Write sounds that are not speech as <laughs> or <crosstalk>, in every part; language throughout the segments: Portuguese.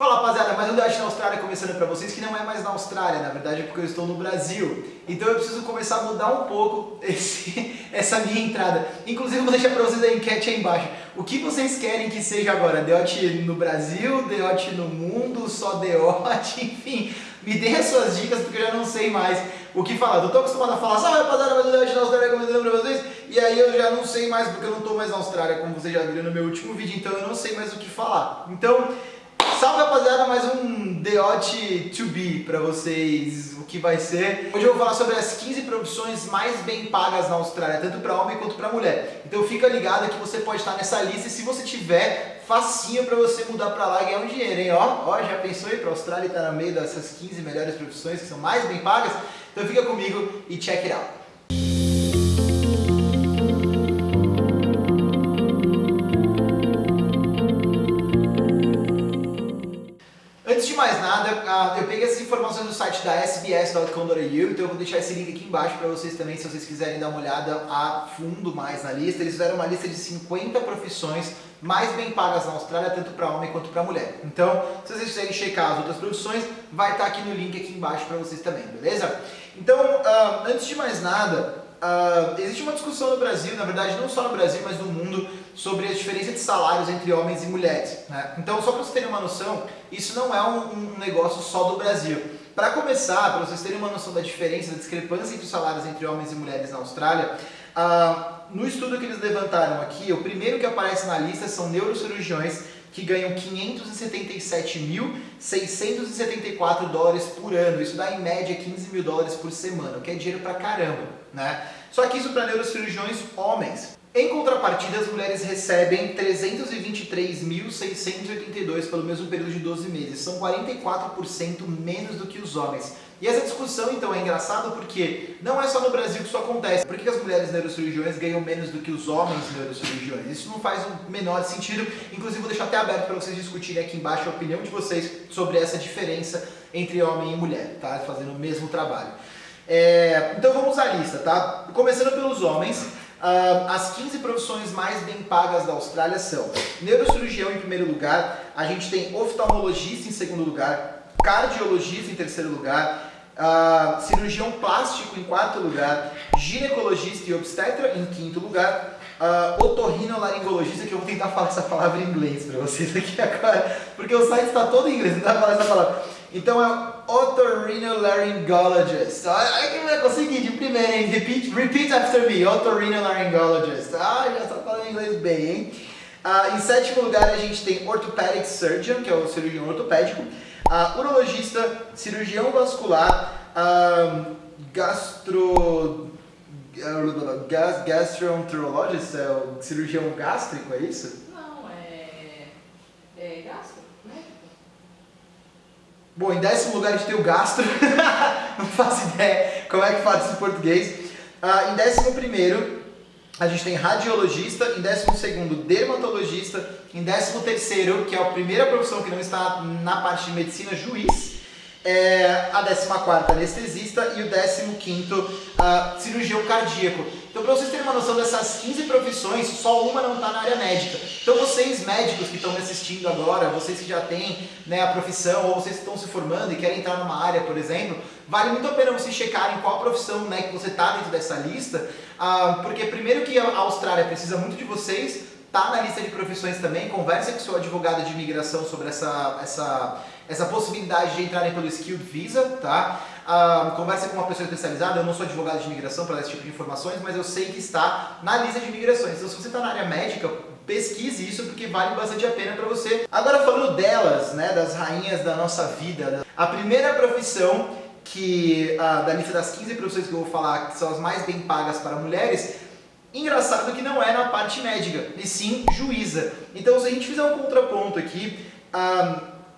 Fala rapaziada, mais um Dash na Austrália começando pra vocês, que não é mais na Austrália, na verdade porque eu estou no Brasil. Então eu preciso começar a mudar um pouco esse, <laughs> essa minha entrada. Inclusive vou deixar pra vocês a enquete aí embaixo. O que vocês querem que seja agora? Deote no Brasil, Deote no mundo, só Deote, <laughs> enfim. Me dê as suas dicas porque eu já não sei mais o que falar. Eu tô acostumado a falar, salve rapaziada, mais um Deote na Austrália começando pra vocês. E aí eu já não sei mais porque eu não tô mais na Austrália, como vocês já viram no meu último vídeo, então eu não sei mais o que falar. Então... Salve rapaziada, mais um Odd to Be pra vocês, o que vai ser. Hoje eu vou falar sobre as 15 profissões mais bem pagas na Austrália, tanto para homem quanto para mulher. Então fica ligado que você pode estar nessa lista e se você tiver, facinho pra você mudar pra lá e ganhar um dinheiro, hein? Ó, ó já pensou ir pra Austrália estar tá no meio dessas 15 melhores profissões que são mais bem pagas? Então fica comigo e check it out. Mais nada, ah, eu peguei essas informações do site da sbs.com.au, então eu vou deixar esse link aqui embaixo para vocês também, se vocês quiserem dar uma olhada a fundo mais na lista. Eles fizeram uma lista de 50 profissões mais bem pagas na Austrália, tanto para homem quanto para mulher. Então, se vocês quiserem checar as outras profissões, vai estar tá aqui no link aqui embaixo para vocês também, beleza? Então, uh, antes de mais nada, Uh, existe uma discussão no Brasil, na verdade não só no Brasil, mas no mundo, sobre a diferença de salários entre homens e mulheres. Né? Então, só para vocês terem uma noção, isso não é um, um negócio só do Brasil. Para começar, para vocês terem uma noção da diferença, da discrepância entre os salários entre homens e mulheres na Austrália, uh, no estudo que eles levantaram aqui, o primeiro que aparece na lista são neurocirurgiões que ganham 577.674 dólares por ano. Isso dá em média 15 mil dólares por semana, o que é dinheiro pra caramba, né? Só que isso para neurocirurgiões homens. Em contrapartida, as mulheres recebem 323.682 pelo mesmo período de 12 meses. São 44% menos do que os homens. E essa discussão, então, é engraçada porque não é só no Brasil que isso acontece. Por que as mulheres neurocirurgiões ganham menos do que os homens neurocirurgiões? Isso não faz o menor sentido. Inclusive, vou deixar até aberto para vocês discutirem aqui embaixo a opinião de vocês sobre essa diferença entre homem e mulher, tá? Fazendo o mesmo trabalho. É... Então vamos à lista, tá? Começando pelos homens. As 15 profissões mais bem pagas da Austrália são neurocirurgião em primeiro lugar, a gente tem oftalmologista em segundo lugar, cardiologista em terceiro lugar, uh, cirurgião plástico em quarto lugar, ginecologista e obstetra em quinto lugar, uh, otorrinolaringologista, que eu vou tentar <laughs> falar essa palavra em inglês para vocês aqui agora, porque o site está todo em inglês, não dá para falar essa palavra. Então é otorhinolaryngologist. Ai, que vai conseguir de primeira, hein? Repeat, repeat after me, otorhinolaryngologist. Ah, já está falando inglês bem, hein? Uh, em sétimo lugar a gente tem orthopedic surgeon, que é o cirurgião ortopédico uh, urologista, cirurgião vascular, gastro... Gas, gastroenterologist, é o cirurgião gástrico, é isso? Não, é, é gastro, né? Bom, em décimo lugar a gente tem o gastro, <laughs> não faço ideia como é que faz isso em português. Uh, em décimo primeiro, a gente tem radiologista, em décimo segundo, dermatologista, em décimo terceiro, que é a primeira profissão que não está na parte de medicina, juiz, é, a 14 anestesista e o 15 uh, cirurgião cardíaco. Então para vocês terem uma noção dessas 15 profissões, só uma não está na área médica. Então vocês médicos que estão me assistindo agora, vocês que já têm né, a profissão ou vocês que estão se formando e querem entrar numa área, por exemplo, vale muito a pena vocês checarem qual profissão né, que você está dentro dessa lista, uh, porque primeiro que a Austrália precisa muito de vocês, tá na lista de profissões também, conversa com seu advogado de imigração sobre essa, essa, essa possibilidade de entrarem pelo Skilled Visa, tá? Uh, conversa com uma pessoa especializada, eu não sou advogado de imigração para esse tipo de informações, mas eu sei que está na lista de imigrações. Então se você está na área médica, pesquise isso porque vale bastante a pena para você. Agora falando delas, né, das rainhas da nossa vida, a primeira profissão que uh, da lista das 15 profissões que eu vou falar, que são as mais bem pagas para mulheres, Engraçado que não é na parte médica, e sim juíza. Então se a gente fizer um contraponto aqui,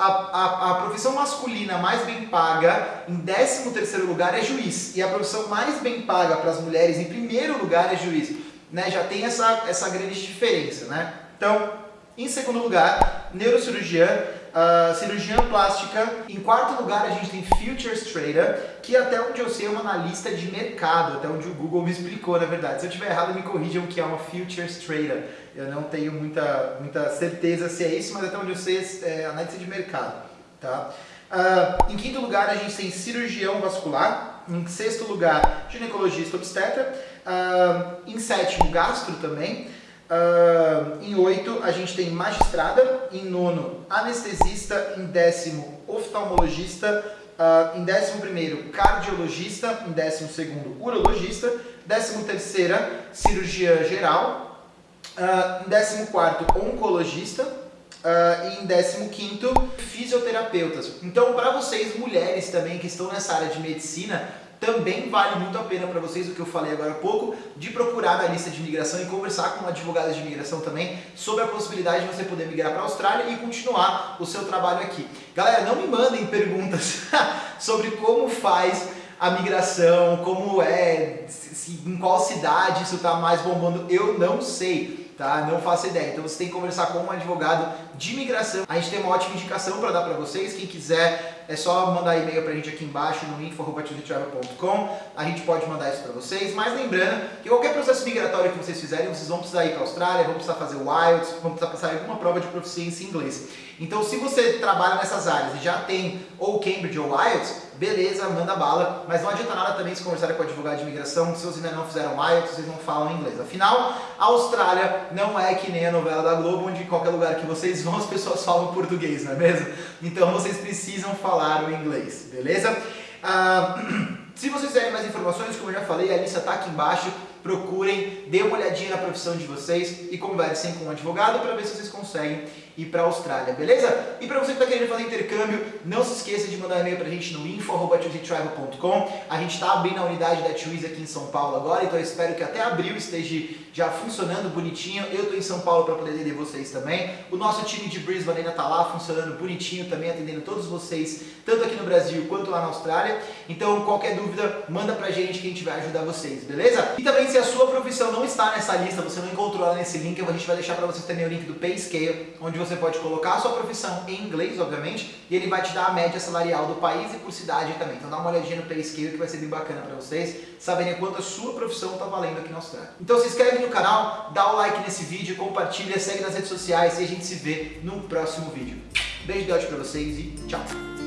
a, a, a profissão masculina mais bem paga em 13º lugar é juiz, e a profissão mais bem paga para as mulheres em primeiro lugar é juiz. Né? Já tem essa, essa grande diferença. Né? Então, em segundo lugar, neurocirurgiã, uh, plástica. Em quarto lugar, a gente tem Futures Trader, que até onde eu sei é uma analista de mercado, até onde o Google me explicou, na verdade. Se eu estiver errado, me corrijam que é uma Futures Trader. Eu não tenho muita, muita certeza se é isso, mas até onde eu sei é analista de mercado. Tá? Uh, em quinto lugar, a gente tem cirurgião vascular. Em sexto lugar, ginecologista obstetra. Uh, em sétimo, gastro também. Uh, em oito, a gente tem magistrada. Em nono, anestesista. Em décimo, oftalmologista. Uh, em décimo primeiro, cardiologista. Em décimo segundo, urologista. Décimo terceira, cirurgia geral. Uh, em décimo quarto, oncologista. Uh, e em 15 fisioterapeutas. Então, para vocês mulheres também que estão nessa área de medicina, também vale muito a pena para vocês o que eu falei agora há pouco, de procurar na lista de imigração e conversar com advogados de imigração também sobre a possibilidade de você poder migrar para a Austrália e continuar o seu trabalho aqui. Galera, não me mandem perguntas <laughs> sobre como faz a migração, como é, em qual cidade isso está mais bombando, eu não sei tá? Não faço ideia. Então você tem que conversar com um advogado de imigração. A gente tem uma ótima indicação para dar para vocês. Quem quiser é só mandar e-mail para a gente aqui embaixo no info.com. A gente pode mandar isso para vocês. Mas lembrando que qualquer processo migratório que vocês fizerem, vocês vão precisar ir para a Austrália, vão precisar fazer o IELTS, vão precisar passar alguma prova de proficiência em inglês. Então se você trabalha nessas áreas e já tem ou Cambridge ou IELTS, beleza, manda bala, mas não adianta nada também se conversar com o advogado de imigração se vocês ainda não fizeram IELTS, vocês não falam inglês. Afinal, a Austrália não é que nem a novela da Globo, onde em qualquer lugar que vocês vão as pessoas falam português, não é mesmo? Então vocês precisam falar o inglês, beleza? Uh, <clears throat> se vocês quiserem mais informações, como eu já falei, a lista está aqui embaixo procurem, dê uma olhadinha na profissão de vocês e conversem com um advogado para ver se vocês conseguem ir para a Austrália, beleza? E para você que está querendo fazer intercâmbio, não se esqueça de mandar um e-mail para a gente no info.com. A gente está abrindo a unidade da Twiz aqui em São Paulo agora, então eu espero que até abril esteja já funcionando bonitinho. Eu estou em São Paulo para poder atender vocês também. O nosso time de Brisbane ainda está lá funcionando bonitinho também, atendendo todos vocês, tanto aqui no Brasil quanto lá na Austrália. Então qualquer dúvida, manda para a gente que a gente vai ajudar vocês, beleza? E também se a sua profissão não está nessa lista, você não encontrou ela nesse link, a gente vai deixar para você também o link do Payscale, onde você pode colocar a sua profissão em inglês, obviamente, e ele vai te dar a média salarial do país e por cidade também. Então dá uma olhadinha no Payscale que vai ser bem bacana para vocês saberem quanto a sua profissão está valendo aqui na Austrália. Então se inscreve no canal, dá o like nesse vídeo, compartilha, segue nas redes sociais e a gente se vê no próximo vídeo. Beijo de para vocês e tchau!